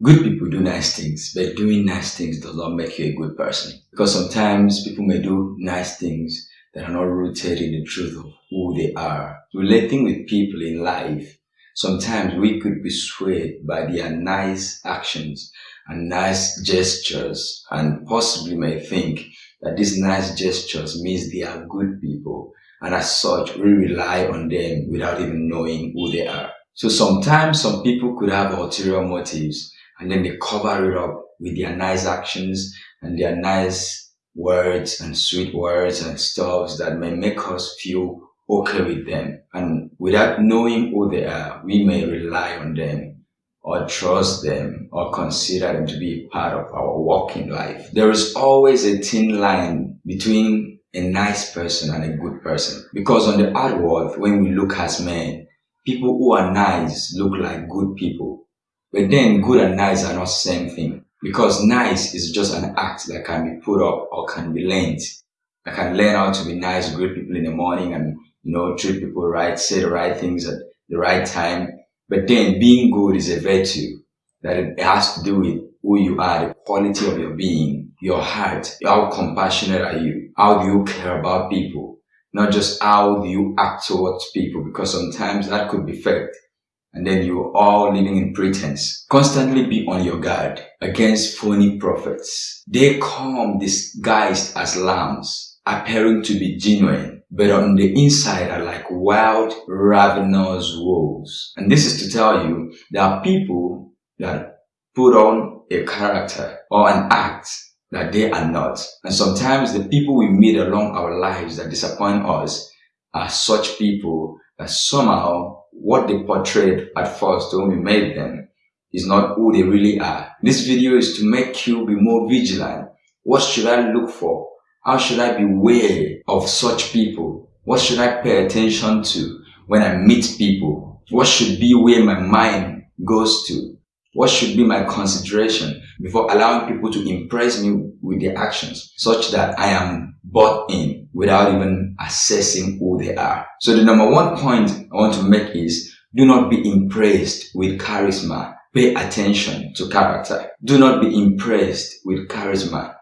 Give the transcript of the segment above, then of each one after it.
Good people do nice things, but doing nice things does not make you a good person. Because sometimes people may do nice things that are not rooted in the truth of who they are. Relating with people in life, sometimes we could be swayed by their nice actions and nice gestures and possibly may think that these nice gestures means they are good people and as such we rely on them without even knowing who they are. So sometimes some people could have ulterior motives and then they cover it up with their nice actions and their nice words and sweet words and stuff that may make us feel okay with them. And without knowing who they are, we may rely on them or trust them or consider them to be part of our walking life. There is always a thin line between a nice person and a good person. Because on the outward, when we look as men, people who are nice look like good people. But then good and nice are not the same thing. Because nice is just an act that can be put up or can be learned. I can learn how to be nice, greet people in the morning and, you know, treat people right, say the right things at the right time. But then being good is a virtue that it has to do with who you are, the quality of your being, your heart, how compassionate are you? How do you care about people? Not just how do you act towards people because sometimes that could be fake and then you're all living in pretense. Constantly be on your guard against phony prophets. They come disguised as lambs, appearing to be genuine, but on the inside are like wild, ravenous wolves. And this is to tell you there are people that put on a character or an act that they are not. And sometimes the people we meet along our lives that disappoint us are such people that somehow what they portrayed at first when we made them is not who they really are. This video is to make you be more vigilant. What should I look for? How should I be wary of such people? What should I pay attention to when I meet people? What should be where my mind goes to? What should be my consideration before allowing people to impress me with their actions such that I am bought in without even assessing who they are. So the number one point I want to make is do not be impressed with charisma. Pay attention to character. Do not be impressed with charisma.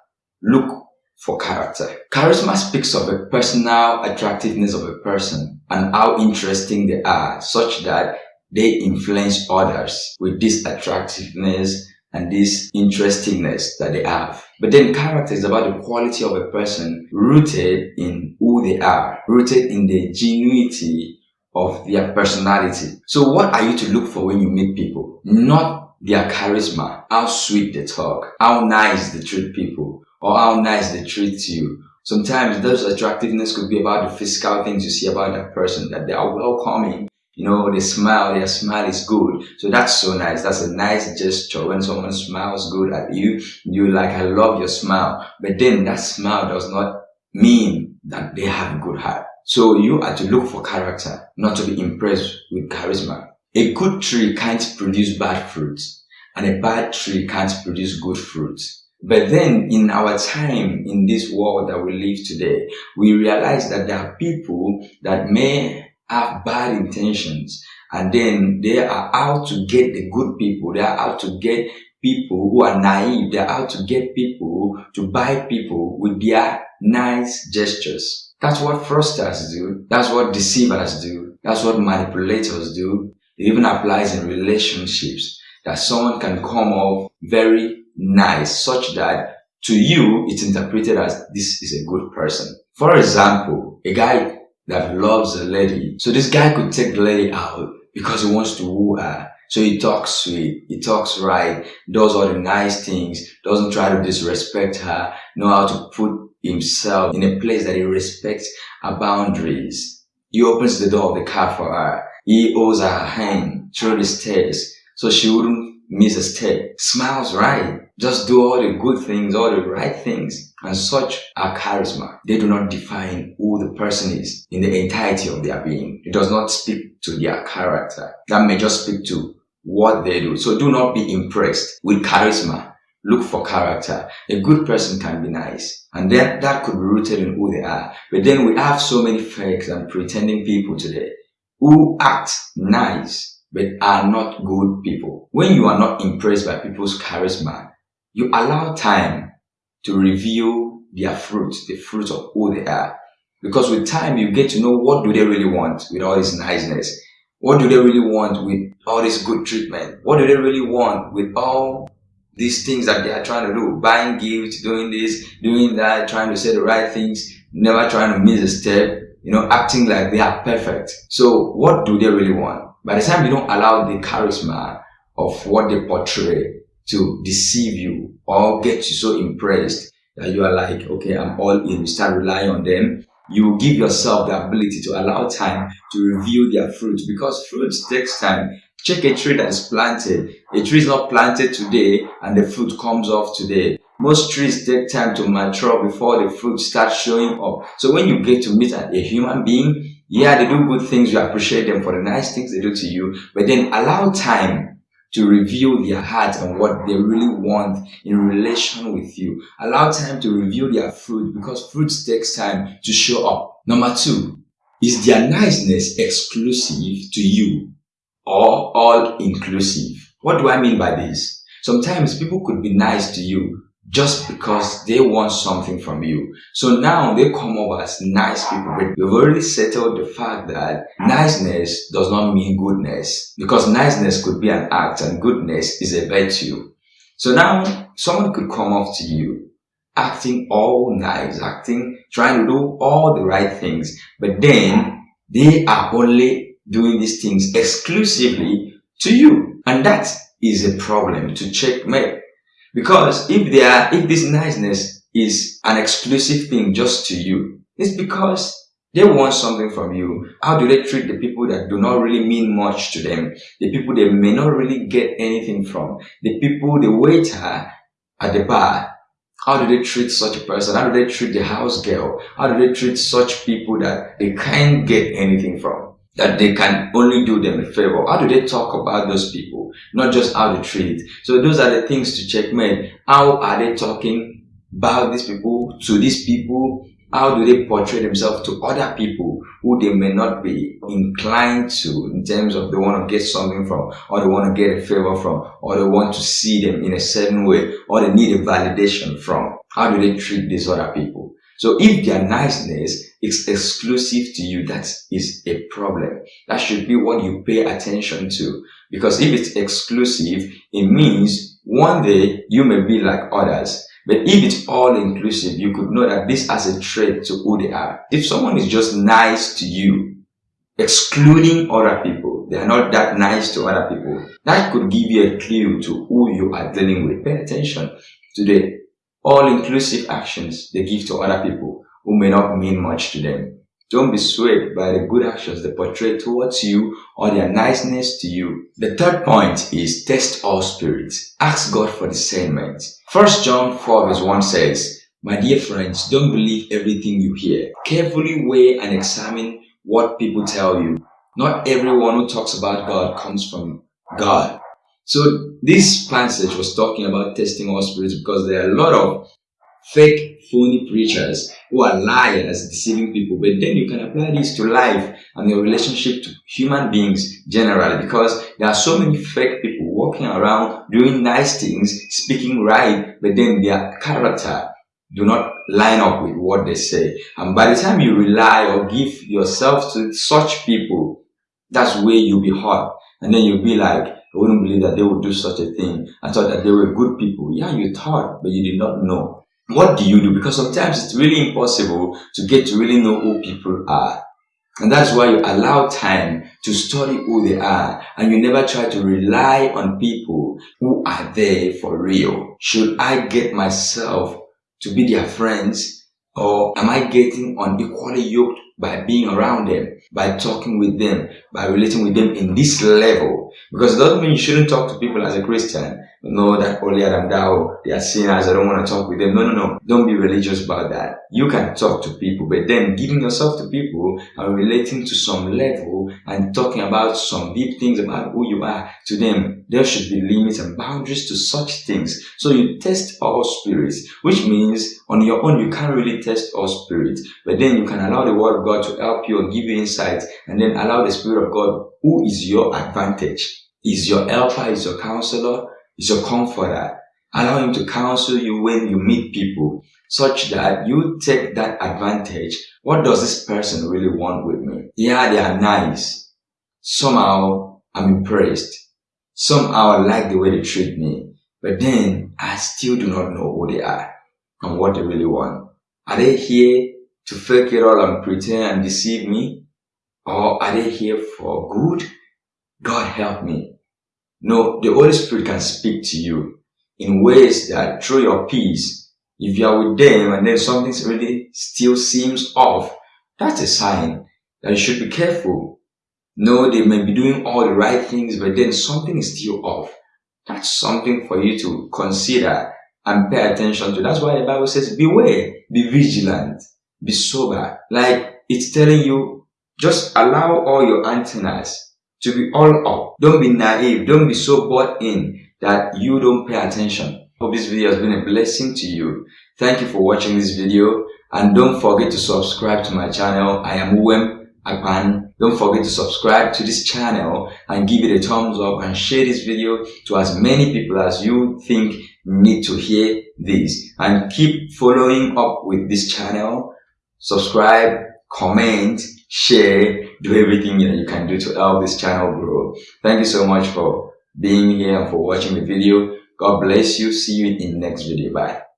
Look for character. Charisma speaks of a personal attractiveness of a person and how interesting they are such that they influence others with this attractiveness and this interestingness that they have. But then character is about the quality of a person rooted in who they are, rooted in the genuinity of their personality. So what are you to look for when you meet people? Not their charisma, how sweet they talk, how nice they treat people, or how nice they treat you. Sometimes those attractiveness could be about the physical things you see about that person, that they are welcoming, you know, they smile, their smile is good. So that's so nice. That's a nice gesture. When someone smiles good at you, you like, I love your smile. But then that smile does not mean that they have a good heart. So you are to look for character, not to be impressed with charisma. A good tree can't produce bad fruits and a bad tree can't produce good fruits. But then in our time, in this world that we live today, we realize that there are people that may have bad intentions and then they are out to get the good people. They are out to get people who are naive. They are out to get people to buy people with their nice gestures. That's what fraudsters do. That's what deceivers do. That's what manipulators do. It even applies in relationships that someone can come off very nice such that to you it's interpreted as this is a good person. For example, a guy that loves a lady. So this guy could take the lady out because he wants to woo her. So he talks sweet, he talks right, does all the nice things, doesn't try to disrespect her, know how to put himself in a place that he respects her boundaries. He opens the door of the car for her. He holds her hand through the stairs so she wouldn't miss a step. Smiles right. Just do all the good things, all the right things. And such are charisma. They do not define who the person is in the entirety of their being. It does not speak to their character. That may just speak to what they do. So do not be impressed with charisma. Look for character. A good person can be nice. And then that could be rooted in who they are. But then we have so many fakes and pretending people today who act nice but are not good people. When you are not impressed by people's charisma, you allow time to reveal their fruit, the fruit of who they are. Because with time, you get to know what do they really want with all this niceness. What do they really want with all this good treatment? What do they really want with all these things that they are trying to do? Buying gifts, doing this, doing that, trying to say the right things, never trying to miss a step, you know, acting like they are perfect. So what do they really want? By the time you don't allow the charisma of what they portray to deceive you or get you so impressed that you are like, okay, I'm all in, you start relying on them, you give yourself the ability to allow time to reveal their fruit because fruit takes time. Check a tree that is planted. A tree is not planted today and the fruit comes off today. Most trees take time to mature before the fruit starts showing up. So when you get to meet a human being, yeah, they do good things. You appreciate them for the nice things they do to you, but then allow time to reveal their heart and what they really want in relation with you. Allow time to reveal their fruit because fruit takes time to show up. Number two, is their niceness exclusive to you or all inclusive? What do I mean by this? Sometimes people could be nice to you, just because they want something from you. So now they come over as nice people, but we've already settled the fact that niceness does not mean goodness because niceness could be an act and goodness is a virtue. So now someone could come up to you acting all nice, acting, trying to do all the right things, but then they are only doing these things exclusively to you. And that is a problem to checkmate. Because if they are, if this niceness is an exclusive thing just to you, it's because they want something from you. How do they treat the people that do not really mean much to them? The people they may not really get anything from? The people, the waiter at the bar, how do they treat such a person? How do they treat the house girl? How do they treat such people that they can't get anything from? That they can only do them a favor. How do they talk about those people? Not just how they treat. So those are the things to check. checkmate. How are they talking about these people to these people? How do they portray themselves to other people who they may not be inclined to in terms of they want to get something from or they want to get a favor from or they want to see them in a certain way or they need a validation from? How do they treat these other people? So if their niceness is exclusive to you, that is a problem. That should be what you pay attention to. Because if it's exclusive, it means one day you may be like others. But if it's all inclusive, you could know that this has a trait to who they are. If someone is just nice to you, excluding other people, they are not that nice to other people, that could give you a clue to who you are dealing with. Pay attention to the all-inclusive actions they give to other people who may not mean much to them. Don't be swayed by the good actions they portray towards you or their niceness to you. The third point is test all spirits. Ask God for discernment. 1 John 4 verse 1 says, My dear friends, don't believe everything you hear. Carefully weigh and examine what people tell you. Not everyone who talks about God comes from God. So this passage was talking about testing all spirits because there are a lot of fake, phony preachers who are liars, deceiving people. But then you can apply this to life and your relationship to human beings generally because there are so many fake people walking around doing nice things, speaking right, but then their character do not line up with what they say. And by the time you rely or give yourself to such people, that's where you'll be hurt. And then you'll be like, I wouldn't believe that they would do such a thing. I thought that they were good people. Yeah, you thought, but you did not know. What do you do? Because sometimes it's really impossible to get to really know who people are. And that's why you allow time to study who they are and you never try to rely on people who are there for real. Should I get myself to be their friends or am I getting unequally yoked by being around them, by talking with them, by relating with them in this level. Because it doesn't mean you shouldn't talk to people as a Christian. No, that earlier than thou, they are sinners, I don't want to talk with them. No, no, no. Don't be religious about that. You can talk to people, but then giving yourself to people and relating to some level and talking about some deep things about who you are to them, there should be limits and boundaries to such things. So you test all spirits, which means on your own you can't really test all spirits, but then you can allow the word God to help you and give you insight and then allow the Spirit of God who is your advantage. Is your helper, is your counselor, is your comforter. Allow him to counsel you when you meet people such that you take that advantage. What does this person really want with me? Yeah, they are nice. Somehow I'm impressed. Somehow I like the way they treat me. But then I still do not know who they are and what they really want. Are they here to fake it all and pretend and deceive me? Or are they here for good? God help me. No, the Holy Spirit can speak to you in ways that through your peace, if you are with them and then something really still seems off, that's a sign that you should be careful. No, they may be doing all the right things, but then something is still off. That's something for you to consider and pay attention to. That's why the Bible says, beware, be vigilant, be sober. Like it's telling you, just allow all your antennas to be all up. Don't be naive. Don't be so bought in that you don't pay attention. Hope this video has been a blessing to you. Thank you for watching this video and don't forget to subscribe to my channel. I am Uwem Akpan. Don't forget to subscribe to this channel and give it a thumbs up and share this video to as many people as you think need to hear this and keep following up with this channel. Subscribe, comment, share, do everything that you can do to help this channel grow. Thank you so much for being here and for watching the video. God bless you. See you in the next video. Bye.